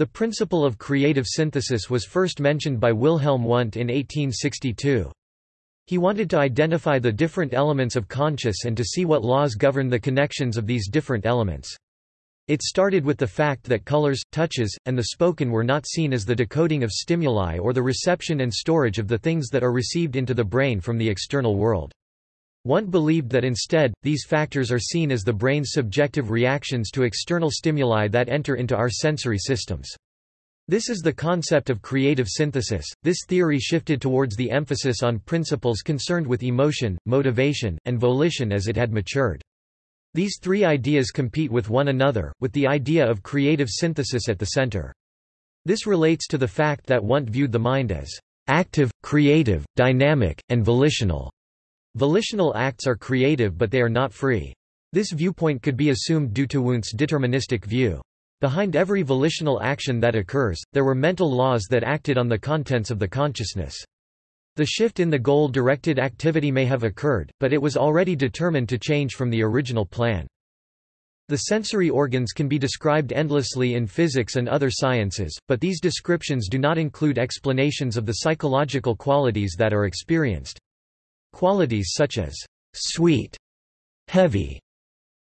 The principle of creative synthesis was first mentioned by Wilhelm Wundt in 1862. He wanted to identify the different elements of conscious and to see what laws govern the connections of these different elements. It started with the fact that colors, touches, and the spoken were not seen as the decoding of stimuli or the reception and storage of the things that are received into the brain from the external world. Wundt believed that instead, these factors are seen as the brain's subjective reactions to external stimuli that enter into our sensory systems. This is the concept of creative synthesis. This theory shifted towards the emphasis on principles concerned with emotion, motivation, and volition as it had matured. These three ideas compete with one another, with the idea of creative synthesis at the center. This relates to the fact that Wundt viewed the mind as active, creative, dynamic, and volitional. Volitional acts are creative but they are not free. This viewpoint could be assumed due to Wundt's deterministic view. Behind every volitional action that occurs, there were mental laws that acted on the contents of the consciousness. The shift in the goal-directed activity may have occurred, but it was already determined to change from the original plan. The sensory organs can be described endlessly in physics and other sciences, but these descriptions do not include explanations of the psychological qualities that are experienced. Qualities such as sweet, heavy,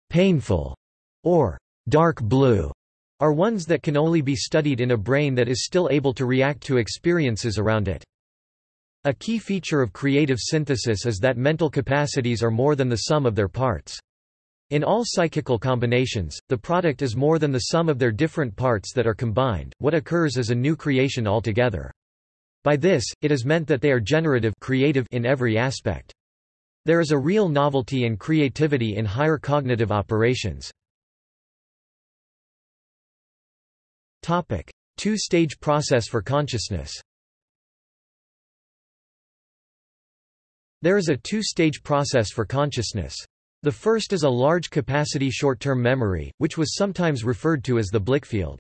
painful, or dark blue are ones that can only be studied in a brain that is still able to react to experiences around it. A key feature of creative synthesis is that mental capacities are more than the sum of their parts. In all psychical combinations, the product is more than the sum of their different parts that are combined, what occurs is a new creation altogether. By this, it is meant that they are generative creative in every aspect. There is a real novelty and creativity in higher cognitive operations. Two-stage process for consciousness There is a two-stage process for consciousness. The first is a large-capacity short-term memory, which was sometimes referred to as the Blickfeld.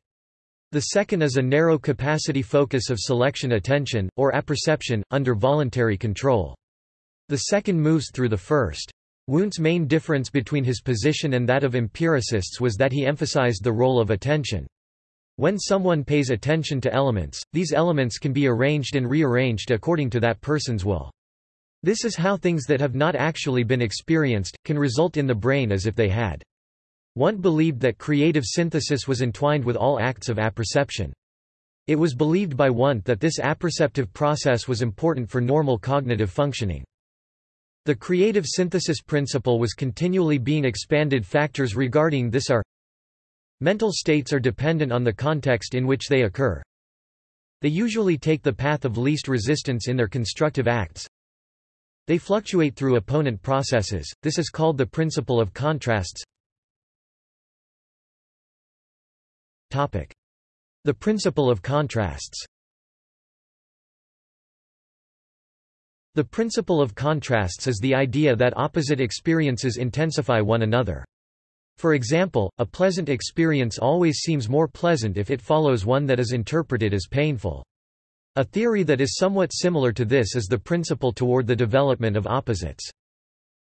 The second is a narrow capacity focus of selection attention, or apperception, under voluntary control. The second moves through the first. Wundt's main difference between his position and that of empiricists was that he emphasized the role of attention. When someone pays attention to elements, these elements can be arranged and rearranged according to that person's will. This is how things that have not actually been experienced, can result in the brain as if they had. Wundt believed that creative synthesis was entwined with all acts of apperception. It was believed by Wundt that this apperceptive process was important for normal cognitive functioning. The creative synthesis principle was continually being expanded factors regarding this are Mental states are dependent on the context in which they occur. They usually take the path of least resistance in their constructive acts. They fluctuate through opponent processes, this is called the principle of contrasts The principle of contrasts The principle of contrasts is the idea that opposite experiences intensify one another. For example, a pleasant experience always seems more pleasant if it follows one that is interpreted as painful. A theory that is somewhat similar to this is the principle toward the development of opposites.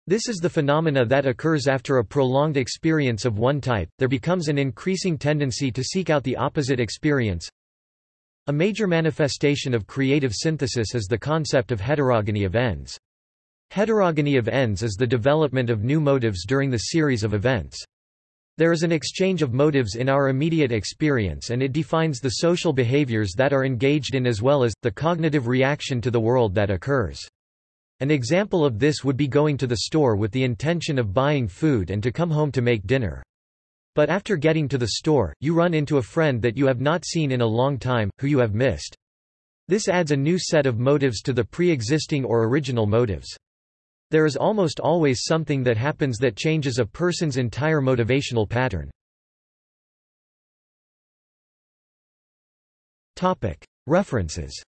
This is the phenomena that occurs after a prolonged experience of one type, there becomes an increasing tendency to seek out the opposite experience. A major manifestation of creative synthesis is the concept of heterogony of ends. Heterogony of ends is the development of new motives during the series of events. There is an exchange of motives in our immediate experience and it defines the social behaviors that are engaged in as well as, the cognitive reaction to the world that occurs. An example of this would be going to the store with the intention of buying food and to come home to make dinner. But after getting to the store, you run into a friend that you have not seen in a long time, who you have missed. This adds a new set of motives to the pre-existing or original motives. There is almost always something that happens that changes a person's entire motivational pattern. References